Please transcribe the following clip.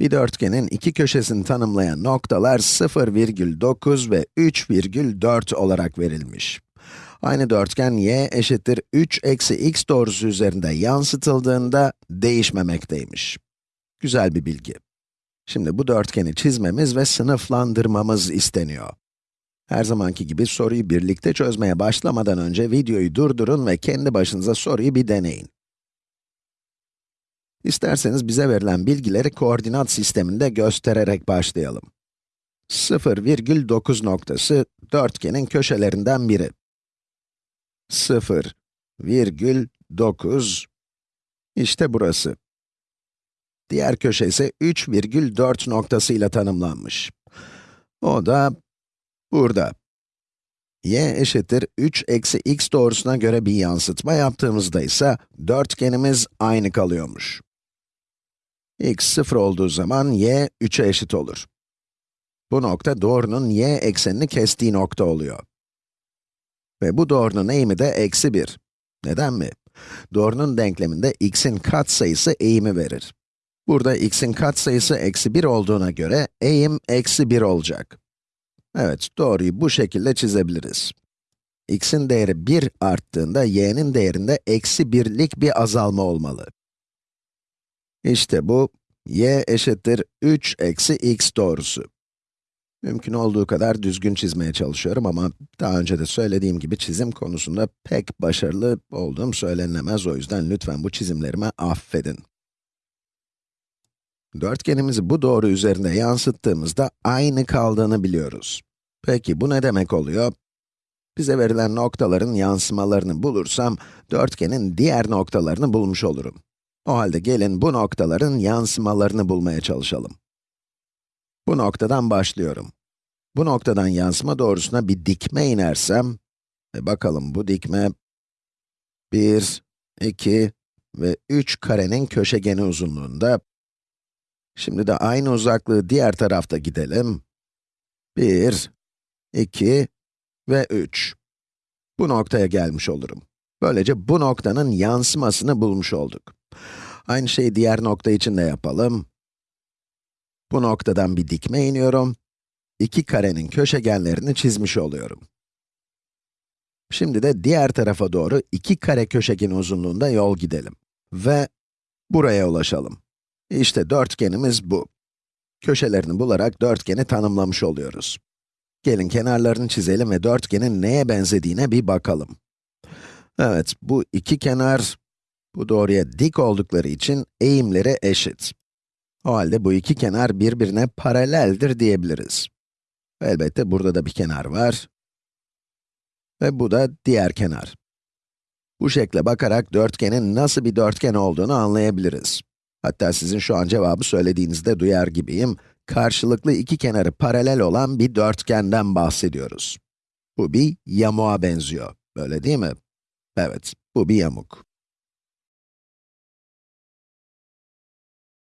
Bir dörtgenin iki köşesini tanımlayan noktalar 0,9 ve 3,4 olarak verilmiş. Aynı dörtgen y eşittir 3 eksi x doğrusu üzerinde yansıtıldığında değişmemekteymiş. Güzel bir bilgi. Şimdi bu dörtgeni çizmemiz ve sınıflandırmamız isteniyor. Her zamanki gibi soruyu birlikte çözmeye başlamadan önce videoyu durdurun ve kendi başınıza soruyu bir deneyin. İsterseniz bize verilen bilgileri koordinat sisteminde göstererek başlayalım. 0,9 noktası dörtgenin köşelerinden biri. 0,9 işte burası. Diğer köşe ise 3,4 noktasıyla tanımlanmış. O da burada. y eşittir 3 eksi x doğrusuna göre bir yansıtma yaptığımızda ise dörtgenimiz aynı kalıyormuş. X 0 olduğu zaman y 3'e eşit olur. Bu nokta doğrunun y eksenini kestiği nokta oluyor. Ve bu doğrunun eğimi de eksi 1. Neden mi? Doğrunun denkleminde x'in katsayısı eğimi verir. Burada x'in katsayısı eksi 1 olduğuna göre eğim eksi 1 olacak. Evet, doğruyu bu şekilde çizebiliriz. x'in değeri 1 arttığında y'nin değerinde eksi 1'lik bir azalma olmalı. İşte bu, y eşittir 3 eksi x doğrusu. Mümkün olduğu kadar düzgün çizmeye çalışıyorum ama daha önce de söylediğim gibi çizim konusunda pek başarılı olduğum söylenilemez. O yüzden lütfen bu çizimlerimi affedin. Dörtgenimizi bu doğru üzerinde yansıttığımızda aynı kaldığını biliyoruz. Peki bu ne demek oluyor? Bize verilen noktaların yansımalarını bulursam, dörtgenin diğer noktalarını bulmuş olurum. O halde gelin bu noktaların yansımalarını bulmaya çalışalım. Bu noktadan başlıyorum. Bu noktadan yansıma doğrusuna bir dikme inersem, ve bakalım bu dikme 1, 2 ve 3 karenin köşegeni uzunluğunda. Şimdi de aynı uzaklığı diğer tarafta gidelim. 1, 2 ve 3. Bu noktaya gelmiş olurum. Böylece bu noktanın yansımasını bulmuş olduk. Aynı şeyi diğer nokta için de yapalım. Bu noktadan bir dikme iniyorum. İki karenin köşegenlerini çizmiş oluyorum. Şimdi de diğer tarafa doğru iki kare köşegen uzunluğunda yol gidelim. Ve buraya ulaşalım. İşte dörtgenimiz bu. Köşelerini bularak dörtgeni tanımlamış oluyoruz. Gelin kenarlarını çizelim ve dörtgenin neye benzediğine bir bakalım. Evet, bu iki kenar, bu doğruya dik oldukları için eğimleri eşit. O halde bu iki kenar birbirine paraleldir diyebiliriz. Elbette burada da bir kenar var. Ve bu da diğer kenar. Bu şekle bakarak dörtgenin nasıl bir dörtgen olduğunu anlayabiliriz. Hatta sizin şu an cevabı söylediğinizde duyar gibiyim. Karşılıklı iki kenarı paralel olan bir dörtgenden bahsediyoruz. Bu bir yamuğa benziyor, öyle değil mi? Evet, bu bir yamuk.